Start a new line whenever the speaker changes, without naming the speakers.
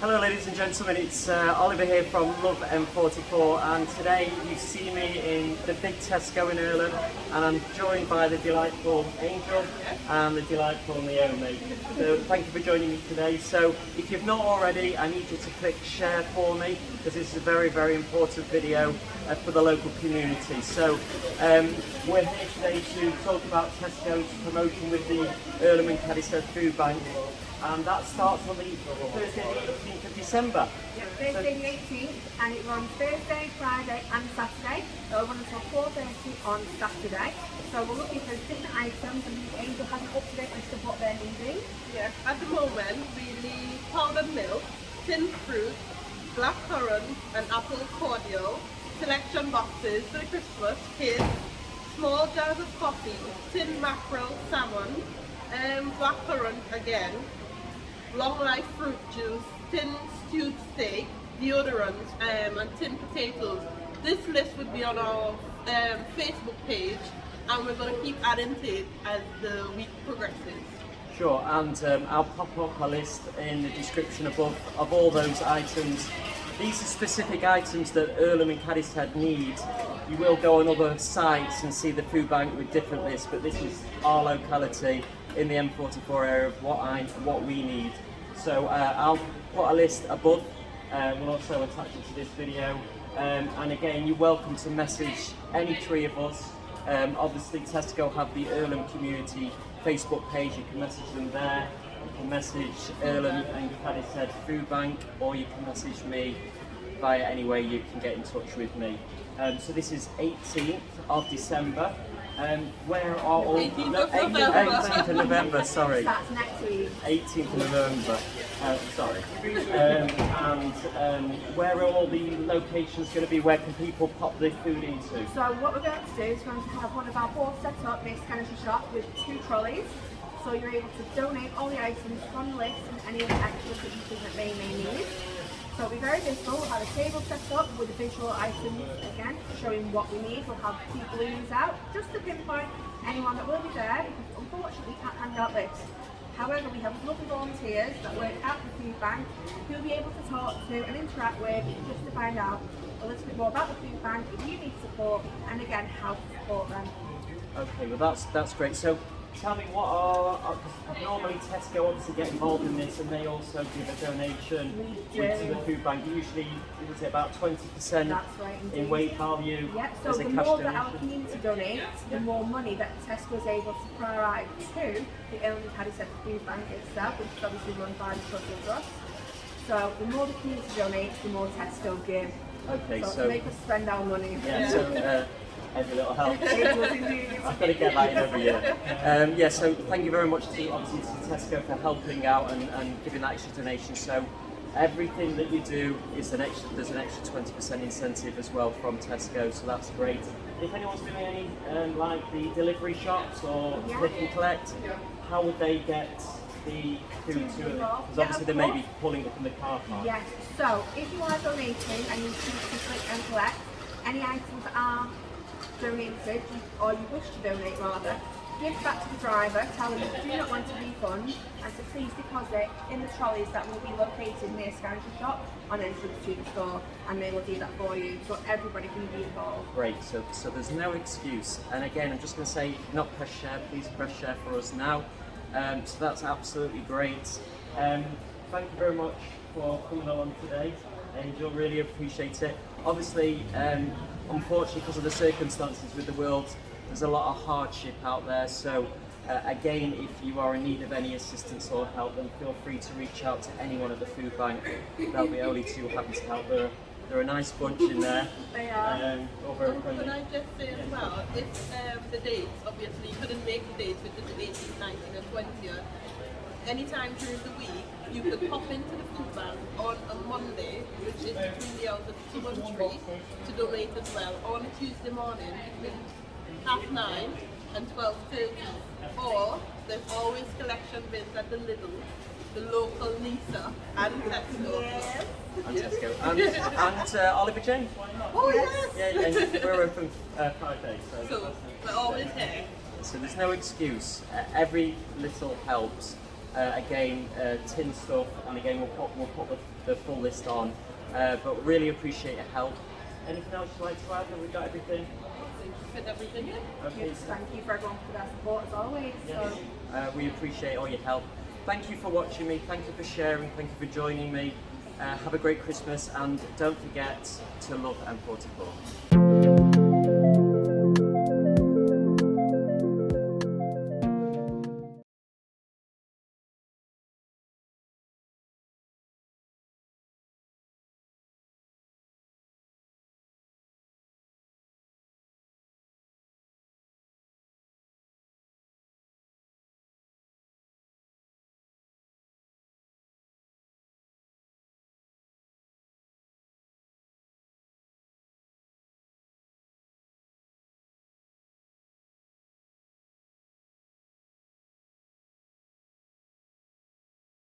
Hello ladies and gentlemen, it's uh, Oliver here from Love M44 and today you see me in the big Tesco in Irlam and I'm joined by the delightful Angel and the delightful Naomi. So thank you for joining me today. So if you've not already, I need you to click share for me because this is a very very important video uh, for the local community. So um, we're here today to talk about Tesco's promotion with the Irlam and Food Bank and that starts on the Thursday the 18th of December.
Yeah, Thursday the 18th, and it runs Thursday, Friday, and Saturday. So It'll run until 4:30 on Saturday. So we're looking for different items, and the Angel has an up-to-date list of what they're needing.
Yes, at the moment we need powdered milk, tin fruit, black currant and apple cordial, selection boxes for the Christmas kids, small jars of coffee, tin mackerel, salmon, um, black currant again, long life fruit juice, tin stewed steak, deodorant um, and tin potatoes. This list would be on our um, Facebook page and we're going to keep adding to it as the week progresses.
Sure, and um, I'll pop up a list in the description above of all those items. These are specific items that Irlam and Cadishead need. You will go on other sites and see the food bank with different lists, but this is our locality in the M44 area of what I what we need. So uh, I'll put a list above. Uh, we'll also attach it to this video. Um, and again, you're welcome to message any three of us. Um, obviously, Tesco have the Irlam Community Facebook page. You can message them there. You can message Irlam and Cadishead Food Bank, or you can message me via any way you can get in touch with me. Um, so this is 18th of December. Um, where are all
18th
no,
of November.
18th of November, sorry.
Starts next week.
18th of November. Uh, sorry. Um, and um, where are all the locations going to be? Where can people pop their food into?
So what we're going to do is we're going to have one of our boards set up next Kennedy shop with two trolleys. So you're able to donate all the items from the list and any other extras that you think that they may need. So it'll be very visible. We'll have a table set up with the visual items again, showing what we need. We'll have two balloons out just to pinpoint anyone that will be there because unfortunately we can't hand out lists. However, we have lovely volunteers that work at the food bank who will be able to talk to and interact with just to find out a little bit more about the food bank, if you need support, and again, how to support them.
Okay, well that's that's great. So tell me what are, are normally Tesco obviously get involved in this and they also give a donation to the food bank. Usually is it about 20%
That's right,
in weight value
Yeah, so
as a
the
cash
more
donation?
that our community donates, the more money that Tesco is able to provide to the Ellen Caddy Food Bank itself, which is obviously run by the Social Trust. So the more the community donates, the more Tesco give.
Okay,
so,
so
to make us spend our money.
yeah, so uh, every little helps.
It indeed.
I've got to get that in every year. Um, yeah, so thank you very much to obviously to Tesco for helping out and, and giving that extra donation. So everything that you do is an extra. There's an extra 20% incentive as well from Tesco, so that's great. If anyone's doing any um, like the delivery shops or
Yeah.
click and collect, how would they get the food to them? Because obviously they may be pulling up in the car park.
Yes, so if you are donating and you choose to click and collect, any items are donated or you wish to donate rather, give back to the driver, tell them you do not want a refund and to please deposit in the trolleys that will be located near Scavenger Shop on entrance to the store and they will do that for you so everybody can be involved.
Great, so, so there's no excuse. And again, I'm just going to say, not press share, please press share for us now. Um, so that's absolutely great. Um, thank you very much for coming along today, Angel, really appreciate it. Obviously, um, unfortunately, because of the circumstances with the world, there's a lot of hardship out there. So uh, again, if you are in need of any assistance or help, then feel free to reach out to anyone at the food bank. They'll be only too happy to help. They're, they're a nice bunch in there.
They are.
Um, over at
Can I just say as well, if um, the dates, obviously you couldn't make the dates with the 18th, 19th and 20th, anytime during the week, you could pop into the food bank on a Monday, which is between the hours of 2 and 3, to donate as well, or on a Tuesday morning between half 9 and 12.30. Or there's always collection bins at the Lidl, the local Lisa and Tesco.
Yes.
And Tesco. And, and uh, Oliver Jane.
Oh yes!
Yeah, and we're open uh, five days. So,
So we're always here.
so there's no excuse. Uh, every little helps. Uh, again, uh, tin stuff, and again, we'll put, we'll put the, the full list on. Uh, but really appreciate your help. Anything else you'd like to add? Have we got everything?
Fit everything in.
Okay.
Thank you for everyone for their support as always.
Yes.
So,
Uh, we appreciate all your help. Thank you for watching me. Thank you for sharing. Thank you for joining me. Uh, have a great Christmas and don't forget to love M44.